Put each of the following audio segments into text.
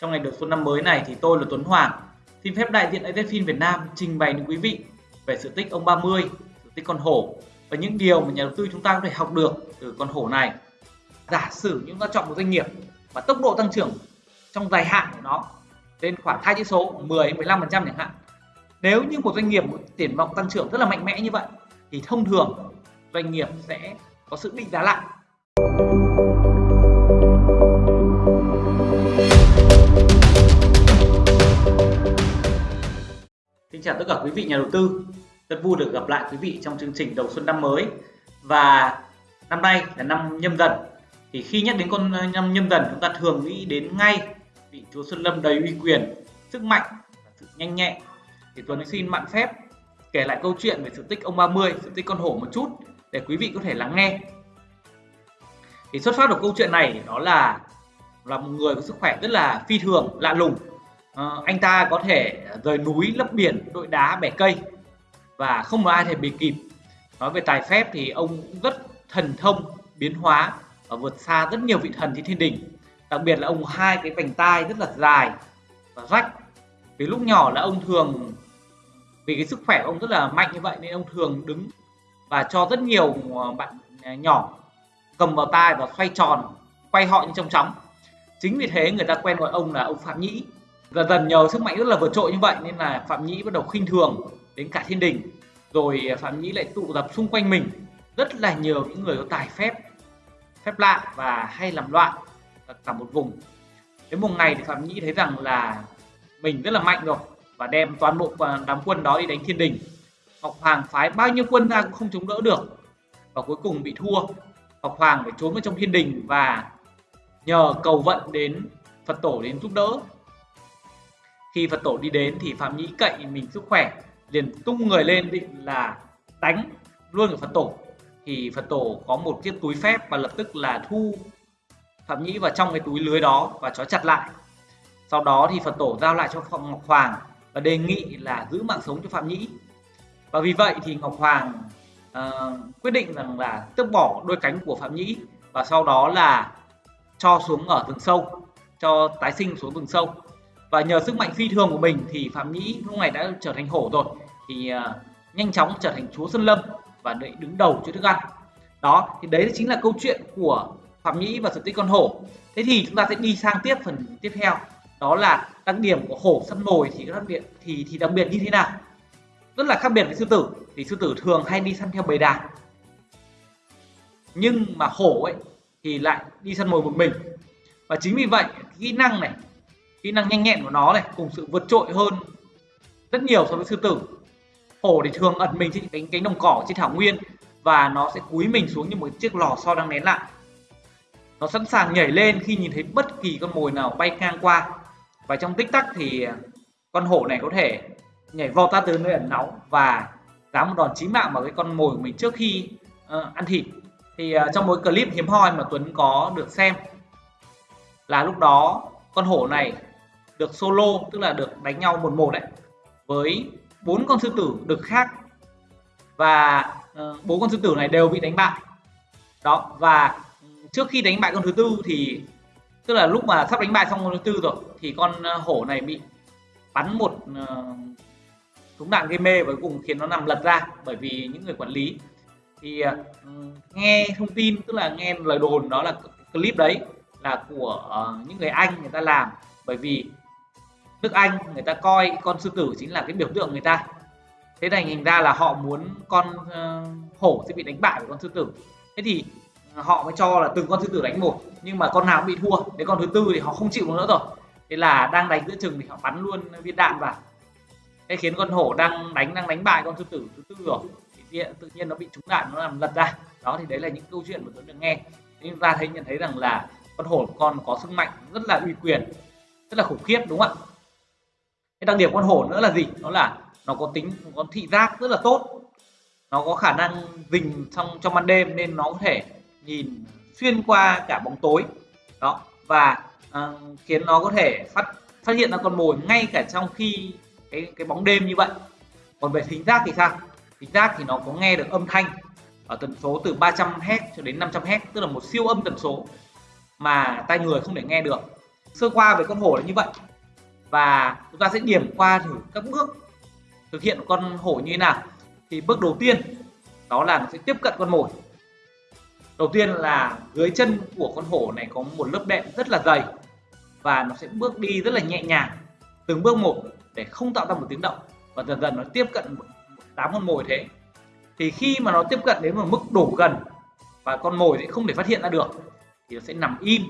Trong ngày đầu xuân năm mới này thì tôi là Tuấn Hoàng, xin phép đại diện AZFIN Việt Nam trình bày đến quý vị về sự tích ông 30, sự tích con hổ và những điều mà nhà đầu tư chúng ta có thể học được từ con hổ này. Giả sử chúng ta chọn một doanh nghiệp và tốc độ tăng trưởng trong dài hạn của nó lên khoảng hai chữ số 10 15% chẳng hạn. Nếu như một doanh nghiệp một triển vọng tăng trưởng rất là mạnh mẽ như vậy thì thông thường doanh nghiệp sẽ có sự định giá lại Xin chào tất cả quý vị nhà đầu tư. Rất vui được gặp lại quý vị trong chương trình đầu xuân năm mới. Và năm nay là năm nhâm dần. Thì khi nhắc đến con ờ, năm nhâm dần chúng ta thường nghĩ đến ngay vị chúa Xuân Lâm đầy uy quyền, sức mạnh và sự nhanh nhẹn. Thì Tuấn xin mạn phép kể lại câu chuyện về sự tích ông 30, sự tích con hổ một chút để quý vị có thể lắng nghe. Thì xuất phát của câu chuyện này đó là là một người có sức khỏe rất là phi thường, lạ lùng uh, anh ta có thể rời núi lấp biển đội đá bẻ cây và không có ai thể bị kịp. Nói về tài phép thì ông cũng rất thần thông biến hóa và vượt xa rất nhiều vị thần trên thiên đình. Đặc biệt là ông hai cái vành tai rất là dài và rách. Vì lúc nhỏ là ông thường vì cái sức khỏe của ông rất là mạnh như vậy nên ông thường đứng và cho rất nhiều ờ, bạn ờ, nhỏ cầm vào tai và xoay tròn quay họ như trong chóng. Chính vì thế người ta quen gọi ông là ông phạm nhĩ dần dần nhờ sức mạnh rất là vượt trội như vậy nên là phạm nhĩ bắt đầu khinh thường đến cả thiên đình. Rồi à, phạm nhĩ lại tụ tập xung quanh mình. Rất là nhiều những người có tài phép phép lạ và hay làm loạn cả một vùng. Đến một ngày thì phạm nhĩ thấy rằng là mình rất là mạnh rồi và đem toàn bộ à, đám quân đó đi đánh thiên đình. Ngọc hoàng phái bao nhiêu quân ra cũng không chống đỡ được và cuối cùng bị thua. Ngọc hoàng phải trốn vào trong thiên đình và nhờ cầu vận đến phật tổ đến giúp đỡ khi Phật tổ đi đến thì Phạm Nhĩ cậy mình sức khỏe liền tung người lên định là đánh luôn ở Phật tổ. Thì Phật tổ có một chiếc túi phép và lập tức là thu Phạm Nhĩ vào trong cái túi lưới đó và trói chặt lại. Sau đó thì Phật tổ giao lại cho Phạm Ngọc Hoàng và đề nghị là giữ mạng sống cho Phạm Nhĩ. Và vì vậy thì Ngọc Hoàng uh, quyết định rằng là tước bỏ đôi cánh của Phạm Nhĩ và sau đó là cho xuống ở rừng sâu cho tái sinh xuống rừng sâu và nhờ sức mạnh phi thường của mình thì phạm nhĩ lúc này đã trở thành hổ rồi. Thì uh, nhanh chóng trở thành chúa sơn lâm và đợi đứng đầu cho thức ăn đó thì đấy chính là câu chuyện của phạm nhĩ và sự tích con hổ. Thế thì chúng ta sẽ đi sang tiếp phần tiếp theo. Đó là đặc điểm của hổ săn mồi thì đặc biệt thì thì đặc biệt như thế nào? Rất là khác biệt với sư tử thì sư tử thường hay đi săn theo bầy đàn. Nhưng mà hổ ấy thì lại đi săn mồi một mình. Và chính vì vậy kỹ năng này kỹ năng nhanh nhẹn của nó này cùng sự vượt trội hơn rất nhiều so với sư tử. Hổ thì thường ẩn mình trên cánh cánh đồng cỏ trên thảo nguyên và nó sẽ cúi mình xuống như một chiếc lò xo đang nén lại nó sẵn sàng nhảy lên khi nhìn thấy bất kỳ con mồi nào bay ngang qua. Và trong tích tắc thì à, con hổ này có thể nhảy vọt ra từ nơi ẩn náu và dám một đòn chí mạng vào cái con mồi của mình trước khi uh, ăn thịt. Thì uh, trong một clip hiếm hoi mà Tuấn có được xem là lúc đó con hổ này được solo tức là được đánh nhau một một đấy với bốn con sư tử đực khác. Và ờ, bốn uh, con sư tử này đều bị đánh bại. Đó và trước khi đánh bại con thứ tư thì tức là lúc mà sắp đánh bại xong con thứ tư rồi thì con ờ, hổ này bị bắn một uh, súng đạn gây mê và cuối cùng khiến nó nằm lật ra bởi vì những người quản lý. Thì uh, nghe thông tin tức là nghe lời đồn đó là clip đấy là của uh, những người anh người ta làm bởi vì nước Anh người ta coi con sư tử chính là cái biểu tượng người ta. Thế này hình ra là họ muốn con uh, hổ sẽ bị đánh bại của con sư tử. Thế thì ờ, họ mới cho là từng con sư tử đánh một nhưng mà con nào cũng bị thua. Đến con thứ tư thì họ không chịu nữa rồi. Thế là đang đánh giữa chừng thì họ bắn luôn viên đạn vào. Thế khiến con hổ đang đánh đang đánh bại con sư tử thứ tư rồi. Thì tự nhiên nó bị trúng đạn nó làm lật ra. Đó thì đấy là những câu chuyện mà tôi được nghe. Nhưng ta thấy nhận thấy rằng là con hổ con có sức mạnh rất là uy quyền rất là khủng khiếp đúng không ạ? Cái đặc điểm con hổ nữa là gì? Nó là nó có tính có thị giác rất là tốt. Nó có khả năng dình trong trong ban đêm nên nó có thể nhìn xuyên qua cả bóng tối. Đó và uh, khiến nó có thể phát phát hiện ra con mồi ngay cả trong khi cái cái bóng đêm như vậy. Còn về thính giác thì sao? Thính giác thì nó có nghe được âm thanh ở tần số từ 300 Hz cho đến 500 Hz tức là một siêu âm tần số mà tai người không thể nghe được. Sơ qua về con hổ là như vậy và chúng ta sẽ điểm qua thử các bước thực hiện con hổ như thế nào. Thì bước đầu tiên, đó là nó sẽ tiếp cận con mồi. Đầu tiên là dưới chân của con hổ này có một lớp đệm rất là dày và nó sẽ bước đi rất là nhẹ nhàng, từng bước một để không tạo ra một tiếng động. Và dần dần nó tiếp cận một đám con mồi thế. Thì khi mà nó tiếp cận đến một mức đủ gần và con mồi sẽ không thể phát hiện ra được, thì nó sẽ nằm im,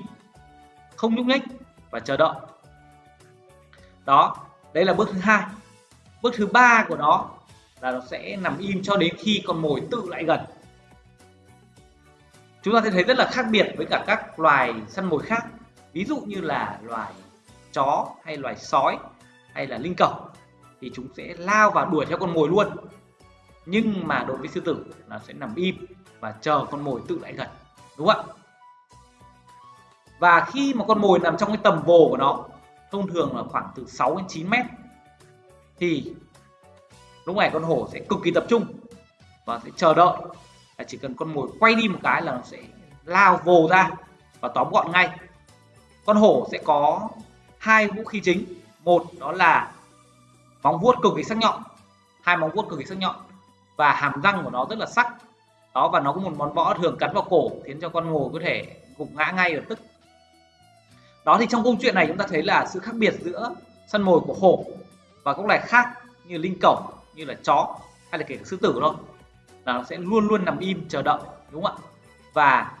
không nhúc nhích và chờ đợi đó đây là bước thứ hai. Bước thứ ba của nó là nó sẽ nằm im cho đến khi con mồi tự lại gần. Chúng ta sẽ thấy rất là khác biệt với cả các loài săn mồi khác. Ví dụ như là loài chó hay loài sói hay là linh cẩu thì chúng sẽ lao và đuổi theo con mồi luôn. Nhưng mà đối với sư tử là sẽ nằm im và chờ con mồi tự lại gần, đúng không ạ? Và khi mà con mồi nằm trong cái tầm vồ của nó thông thường là khoảng từ 6 đến 9 mét, thì lúc này con hổ sẽ cực kỳ tập trung và sẽ chờ đợi. Là chỉ cần con mồi quay đi một cái là nó sẽ lao vồ ra và tóm gọn ngay. Con hổ sẽ có hai vũ khí chính. Một, đó là móng vuốt cực kỳ sắc nhọn. Hai móng vuốt cực kỳ sắc nhọn. Và hàm răng của nó rất là sắc. Đó, và nó có một món võ thường cắn vào cổ, khiến cho con mồi có thể gục ngã ngay lập tức đó thì trong câu chuyện này chúng ta thấy là sự khác biệt giữa săn mồi của hổ và các loài khác như linh cẩu, như là chó hay là kể cả sư tử thôi. Là nó sẽ luôn luôn nằm im chờ đợi, đúng không ạ? Và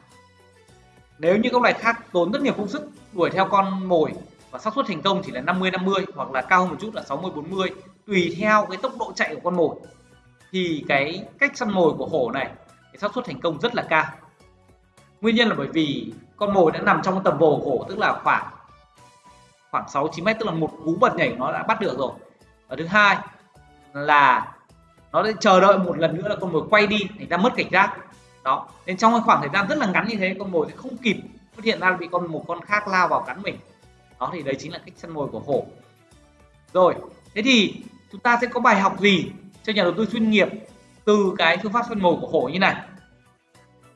nếu như các loài khác tốn rất nhiều công sức đuổi theo con mồi và xác suất thành công chỉ là 50 50 hoặc là cao hơn một chút là 60 40 tùy theo cái tốc độ chạy của con mồi, thì cái cách săn mồi của hổ này, cái xác suất thành công rất là cao nguyên nhân là bởi vì con mồi đã nằm trong tầm vồ của hổ tức là khoảng khoảng 6 9 mét, tức là một cú bật nhảy nó đã bắt được rồi. Và thứ hai là nó sẽ chờ đợi một lần nữa là con mồi quay đi, thành ra mất cảnh giác. Đó, nên trong khoảng thời gian rất là ngắn như thế, con mồi sẽ không kịp phát hiện ra bị con, một con khác lao vào cắn mình. Đó, thì đấy chính là cách săn mồi của hổ rồi, thế thì chúng ta sẽ có bài học gì cho nhà đầu tư chuyên nghiệp từ cái phương pháp săn mồi của hổ như này?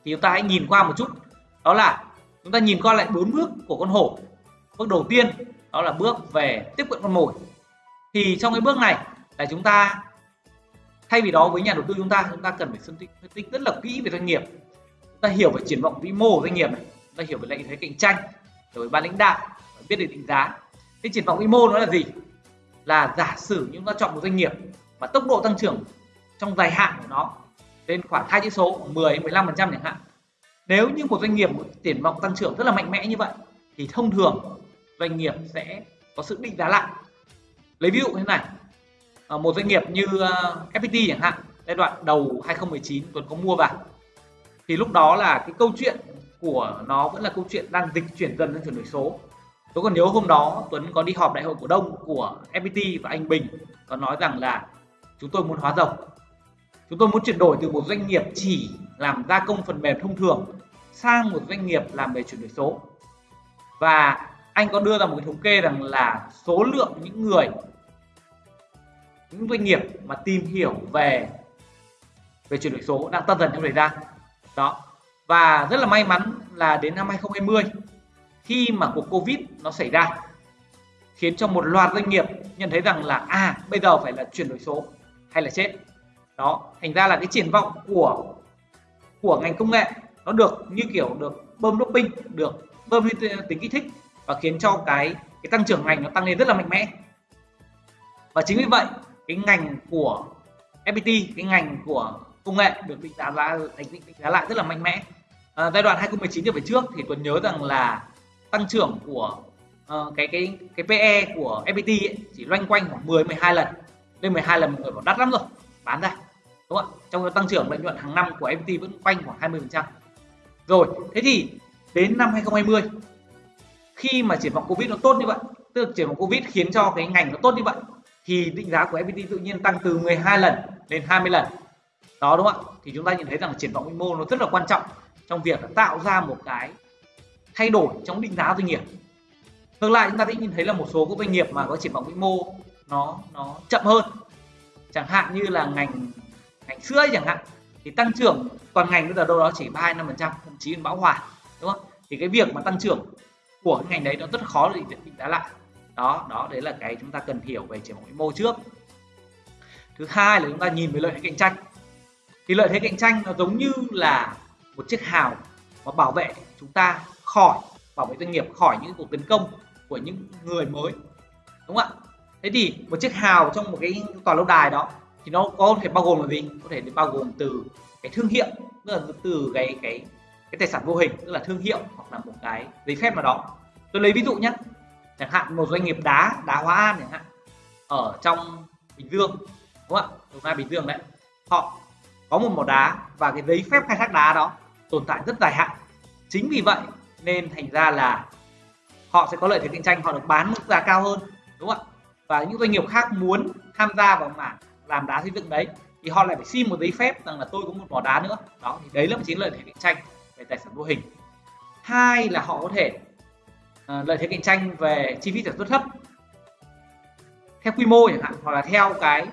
Thì chúng ta hãy nhìn qua một chút. Đó là chúng ta nhìn qua lại bốn bước của con hổ. Bước đầu tiên đó là bước về tiếp cận con mồi. Thì trong cái bước này là chúng ta thay vì đó với nhà đầu tư chúng ta chúng ta cần phải phân tích, phân tích rất là kỹ về doanh nghiệp. Chúng ta hiểu về triển vọng vĩ mô của doanh nghiệp này. Chúng ta hiểu về lợi thế cạnh tranh rồi ban lãnh đạo biết được định giá. Cái triển vọng vĩ mô nó là gì? Là giả sử chúng ta chọn một doanh nghiệp và tốc độ tăng trưởng trong dài hạn của nó lên khoảng hai chữ số 10 15 phần trăm chẳng hạn. Nếu như một doanh nghiệp triển vọng tăng trưởng rất là mạnh mẽ như vậy, thì thông thường doanh nghiệp sẽ có sự định giá lại. Lấy ví dụ như thế này ờ, một doanh nghiệp như ờ, FPT chẳng hạn, giai đoạn đầu 2019 Tuấn có mua vào, thì lúc đó là cái câu chuyện của nó vẫn là câu chuyện đang dịch chuyển dần sang chuyển đổi số. Tôi còn nhớ hôm đó Tuấn có đi họp đại hội cổ đông của FPT và anh Bình có nói rằng là chúng tôi muốn hóa rồng chúng tôi muốn chuyển đổi từ một doanh nghiệp chỉ làm gia công phần mềm thông thường sang một doanh nghiệp làm về chuyển đổi số. Và anh có đưa ra một cái thống kê rằng là số lượng những người, những doanh nghiệp mà tìm hiểu về về chuyển đổi số đang tăng dần trong thời gian. Đó. Và rất là may mắn là đến năm 2020 khi mà cuộc Covid nó xảy ra, khiến cho một loạt doanh nghiệp nhận thấy rằng là à bây giờ phải là chuyển đổi số hay là chết đó thành ra là cái triển vọng của của ngành công nghệ nó được như kiểu được bơm doping được bơm tính kích thích và khiến cho cái cái tăng trưởng ngành nó tăng lên rất là mạnh mẽ. Và chính vì vậy cái ngành của FPT cái ngành của công nghệ được định giá lại thành định giá lại rất là mạnh mẽ. À, giai đoạn 2019 trở về trước thì Tuấn nhớ rằng là tăng trưởng của uh, cái cái cái PE của FPT ấy, chỉ loanh quanh khoảng 10 12 lần. Lên 12 lần mọi người bảo đắt lắm rồi bán ra, đúng không ạ? Trong tăng trưởng lợi nhuận hàng năm của FPT vẫn quanh khoảng 20 phần trăm. Rồi, thế thì đến năm 2020 khi mà triển vọng Covid nó tốt như vậy, tức là triển vọng Covid khiến cho cái ngành nó tốt như vậy, thì định giá của FPT tự nhiên tăng từ 12 lần lên 20 lần. Đó, đúng không ạ? Thì chúng ta nhận thấy rằng triển vọng vĩ mô nó rất là quan trọng trong việc tạo ra một cái thay đổi trong định giá doanh nghiệp. Ngược lại, chúng ta sẽ nhìn thấy là một số các doanh nghiệp mà có triển vọng vĩ mô nó nó chậm hơn chẳng hạn như là ngành ngành sữa chẳng hạn, thì tăng trưởng toàn ngành bây giờ đâu đó chỉ ba năm phần trăm, thậm chí bão hòa, đúng không? Thì cái việc mà tăng trưởng của cái ngành đấy nó rất khó để định giá lại. Đó đó, đấy là cái chúng ta cần hiểu về triển vọng vĩ mô trước. Thứ hai là chúng ta nhìn về lợi thế cạnh tranh. Thì lợi thế cạnh tranh nó giống như là một chiếc hào mà bảo vệ chúng ta khỏi, bảo vệ doanh nghiệp khỏi những cuộc tấn công của những người mới, đúng không ạ? Thế thì một chiếc hào trong một cái tòa lâu đài đó thì nó có thể bao gồm là gì? Có thể bao gồm từ cái thương hiệu, tức là từ cái cái cái tài sản vô hình, tức là thương hiệu hoặc là một cái giấy phép nào đó. Tôi lấy ví dụ nhé chẳng hạn một doanh nghiệp đá đá hóa an chẳng hạn, ở trong bình dương, đúng không ạ? Đồng nai, bình dương đấy. Họ có một mỏ đá và cái giấy phép khai thác đá đó tồn tại rất dài hạn. Chính vì vậy nên thành ra là họ sẽ có lợi thế cạnh tranh, họ được bán mức giá cao hơn, đúng không ạ? Và những doanh nghiệp khác muốn tham gia vào mảng làm đá xây dựng đấy thì họ lại phải xin một giấy phép rằng là tôi có một mỏ đá nữa. Đó thì đấy là một chính lợi thế cạnh tranh về tài sản vô hình. Hai là họ có thể uh, lợi thế cạnh tranh về chi phí sản xuất thấp. Theo quy mô chẳng hạn hoặc là theo cái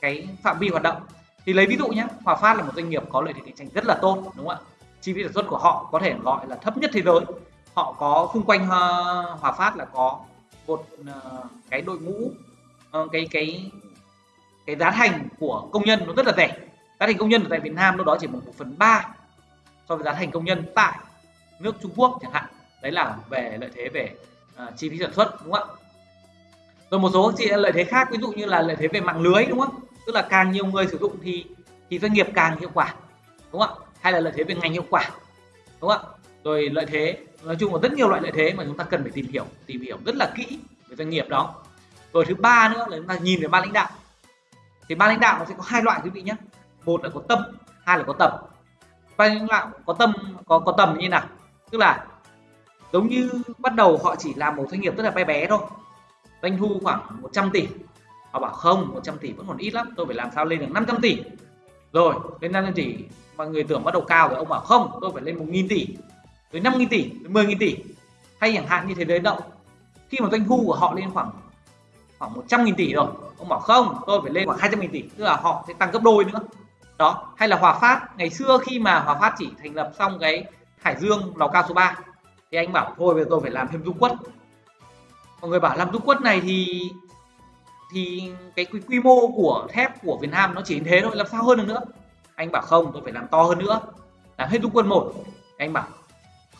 cái phạm vi hoạt động. Thì lấy ví dụ nhé Hòa Phát là một doanh nghiệp có lợi thế cạnh tranh rất là tốt đúng không ạ? Chi phí sản xuất của họ có thể gọi là thấp nhất thế giới. Họ có xung quanh ờ, Hòa Phát là có một uh, ờ, cái đội ngũ uh, cái cái cái giá thành của công nhân nó rất là rẻ. Giá thành công nhân ở tại Việt Nam lúc đó chỉ bằng một phần ba so với giá thành công nhân tại nước Trung Quốc chẳng hạn. Đấy là về lợi thế về uh, chi phí sản xuất đúng không ạ? Rồi một số chị lợi thế khác ví dụ như là lợi thế về mạng lưới đúng không? Tức là càng nhiều người sử dụng thì thì doanh nghiệp càng hiệu quả đúng không ạ? Hay là lợi thế về ngành hiệu quả đúng không ạ? Rồi lợi thế, nói chung là rất nhiều loại lợi thế mà chúng ta cần phải tìm hiểu tìm hiểu rất là kỹ về doanh nghiệp đó. Rồi thứ ba nữa là chúng ta nhìn về ban lãnh đạo. Thì ban lãnh đạo nó sẽ có hai loại quý vị nhé. Một là có tâm, hai là có tầm. Ban lãnh đạo có tâm, có có tầm như nào? Tức là giống như bắt đầu họ chỉ làm một doanh nghiệp rất là bé bé thôi. Doanh thu khoảng 100 tỷ. Họ bảo không 100 tỷ vẫn còn ít lắm, tôi phải làm sao lên được 500 tỷ. Rồi, lên 500 tỷ, mọi người tưởng bắt đầu cao rồi, ông bảo không, tôi phải lên 1.000 tỷ tới 5.000 tỷ rồi 10.000 tỷ. Hay chẳng hạn như thế đấy đậu. Khi mà doanh thu của họ lên khoảng khoảng 100.000 tỷ rồi ông bảo không tôi phải lên khoảng 200.000 tỷ tức là họ sẽ tăng gấp đôi nữa. Đó hay là Hòa Phát. Ngày xưa khi mà Hòa Phát chỉ thành lập xong cái Hải Dương lò cao số 3 thì anh bảo thôi bây giờ tôi phải làm thêm dung quất. Mọi người bảo làm dung quất này thì thì cái quy, quy mô của thép của Việt Nam nó chỉ như thế thôi làm sao hơn được nữa? Anh bảo không tôi phải làm to hơn nữa làm hết dung Quất một. Anh bảo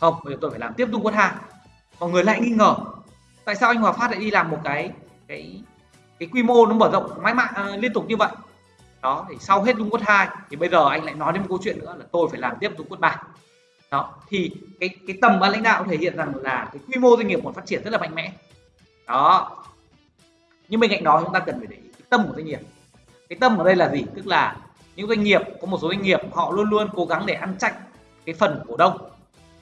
không, bây giờ tôi phải làm tiếp tung quân hàng mọi người lại nghi ngờ, tại sao anh Hòa Phát lại đi làm một cái cái cái quy mô nó mở rộng mãi mãi à, liên tục như vậy? Đó, thì sau hết dung quất hai, thì bây giờ anh lại nói đến một câu chuyện nữa là tôi phải làm tiếp dung quất ba. Đó, thì cái cái tầm ban lãnh đạo thể hiện rằng là cái quy mô doanh nghiệp còn phát triển rất là mạnh mẽ. Đó. Nhưng bên cạnh đó chúng ta cần phải để ý cái tâm của doanh nghiệp. Cái tâm ở đây là gì? Tức là những doanh nghiệp, có một số doanh nghiệp họ luôn luôn cố gắng để ăn chặn cái phần cổ đông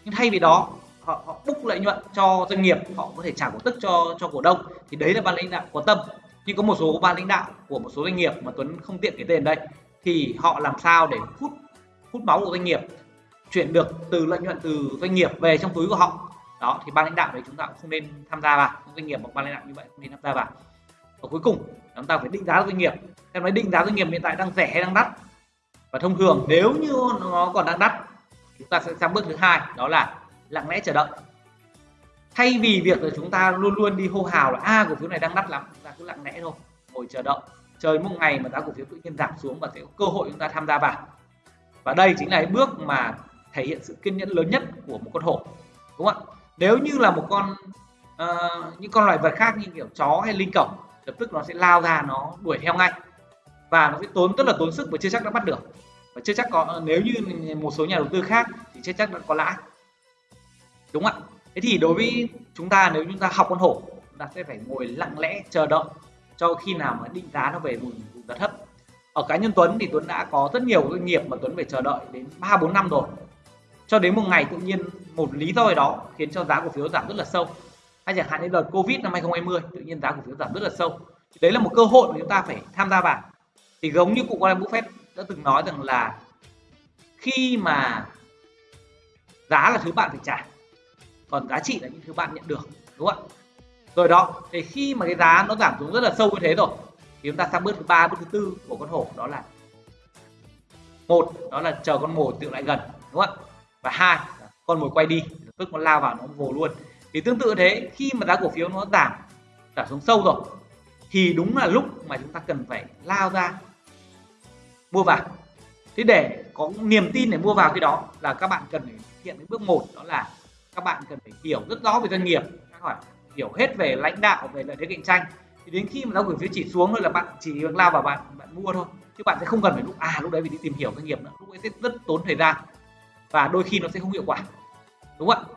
nhưng thay vì đó họ, họ búc lợi nhuận cho doanh nghiệp họ có thể trả cổ tức cho cho cổ đông. Thì đấy là ban lãnh đạo có tâm. Nhưng có một số ban lãnh đạo của một số doanh nghiệp mà Tuấn không tiện cái tên đây thì họ làm sao để hút hút máu của doanh nghiệp chuyển được từ lợi nhuận từ doanh nghiệp về trong túi của họ? Đó thì ban lãnh đạo đấy chúng ta cũng không nên tham gia vào. Doanh nghiệp hoặc ban lãnh đạo như vậy không nên tham gia vào. Và cuối cùng chúng ta phải định giá doanh nghiệp. Em nói định giá doanh nghiệp hiện tại đang rẻ hay đang đắt? Và thông thường nếu như nó còn đang đắt chúng ta sẽ sang bước thứ hai đó là lặng lẽ chờ đợi. Thay vì việc là chúng ta luôn luôn đi hô hào là a à, cổ phiếu này đang đắt lắm chúng ta cứ lặng lẽ thôi ngồi chờ đợi. Chờ một ngày mà giá cổ phiếu tự nhiên giảm xuống và sẽ có cơ hội chúng ta tham gia vào. Và đây chính là bước mà thể hiện sự kiên nhẫn lớn nhất của một con hổ đúng không ạ? Nếu như là một con uh, những con loài vật khác như kiểu chó hay linh cẩu lập tức nó sẽ lao ra nó đuổi theo ngay. Và nó sẽ tốn rất là tốn sức và chưa chắc đã bắt được và chưa chắc có nếu như một số nhà đầu tư khác thì chưa chắc đã có lãi. Đúng không ạ? Thế thì đối với chúng ta nếu chúng ta học con hổ chúng ta sẽ phải ngồi lặng lẽ chờ đợi cho khi nào mà định giá nó về vùng, vùng giá thấp. Ở cá nhân Tuấn thì Tuấn đã có rất nhiều doanh nghiệp mà Tuấn phải chờ đợi đến 3 4 năm rồi. Cho đến một ngày tự nhiên một lý do gì đó khiến cho giá cổ phiếu giảm rất là sâu. Hay chẳng hạn như đợt Covid năm 2020 tự nhiên giá cổ phiếu giảm rất là sâu. Đấy là một cơ hội mà chúng ta phải tham gia vào. Thì giống như cụ Warren Buffett đã từng nói rằng là khi mà giá là thứ bạn phải trả, còn giá trị là những thứ bạn nhận được, đúng không ạ? Rồi đó, thì khi mà cái giá nó giảm xuống rất là sâu như thế rồi, thì chúng ta sang bước thứ ba, bước thứ tư của con hổ, đó là một, đó là chờ con mồi tự lại gần, đúng không ạ? Và hai, con mồi quay đi tức nó lao vào nó vồ luôn. Thì tương tự thế, khi mà giá cổ phiếu nó giảm giảm xuống sâu rồi, thì đúng là lúc mà chúng ta cần phải lao ra mua vào. Thế để có niềm tin để mua vào cái đó là các bạn cần phải thực hiện cái bước một đó là các bạn cần phải hiểu rất rõ về doanh nghiệp các bạn hiểu hết về lãnh đạo về lợi thế cạnh tranh. Thì đến khi mà nó cổ phiếu chỉ xuống thôi là bạn chỉ lao vào bạn bạn mua thôi. Chứ bạn sẽ không cần phải lúc à lúc đấy phải đi tìm hiểu doanh nghiệp nữa. Lúc ấy sẽ rất tốn thời gian và đôi khi nó sẽ không hiệu quả. Đúng không ạ?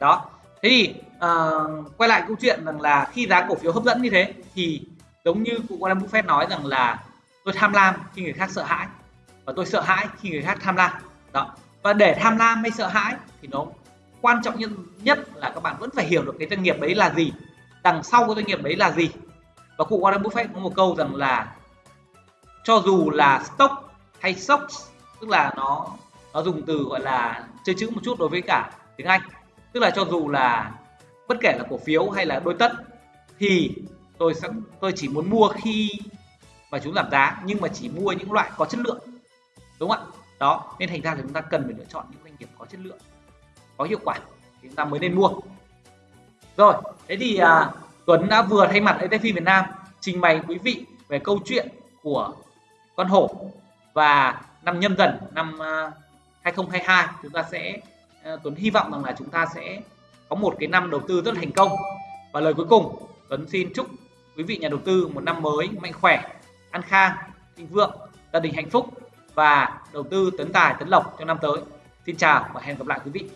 Đó. Thế thì uh, quay lại câu chuyện rằng là khi giá cổ phiếu hấp dẫn như thế thì giống như cụ Warren Buffett nói rằng là tôi tham lam khi người khác sợ hãi. Và tôi sợ hãi khi người khác tham lam. Đó. Và để tham lam hay sợ hãi thì nó quan trọng nhất là các bạn vẫn phải hiểu được cái doanh nghiệp đấy là gì. Đằng sau cái doanh nghiệp đấy là gì. Và cụ Warren Buffett có một câu rằng là cho dù là stock hay stocks, tức là nó nó dùng từ gọi là chơi chữ một chút đối với cả tiếng Anh. Tức là cho dù là bất kể là cổ phiếu hay là đôi tất, thì tôi sẽ, tôi chỉ muốn mua khi và chúng giảm giá nhưng mà chỉ mua những loại có chất lượng đúng không ạ? Đó nên thành ra thì chúng ta cần phải lựa chọn những doanh nghiệp có chất lượng có hiệu quả thì chúng ta mới nên mua. Rồi thế thì à, Tuấn đã vừa thay mặt ETF Việt Nam trình bày quý vị về câu chuyện của con hổ và năm nhâm dần năm à, 2022 chúng ta sẽ à, Tuấn hy vọng rằng là chúng ta sẽ có một cái năm đầu tư rất thành công. Và lời cuối cùng Tuấn xin chúc quý vị nhà đầu tư một năm mới mạnh khỏe an khang, thịnh vượng, gia đình hạnh phúc và đầu tư tấn tài, tấn lộc trong năm tới. Xin chào và hẹn gặp lại quý vị.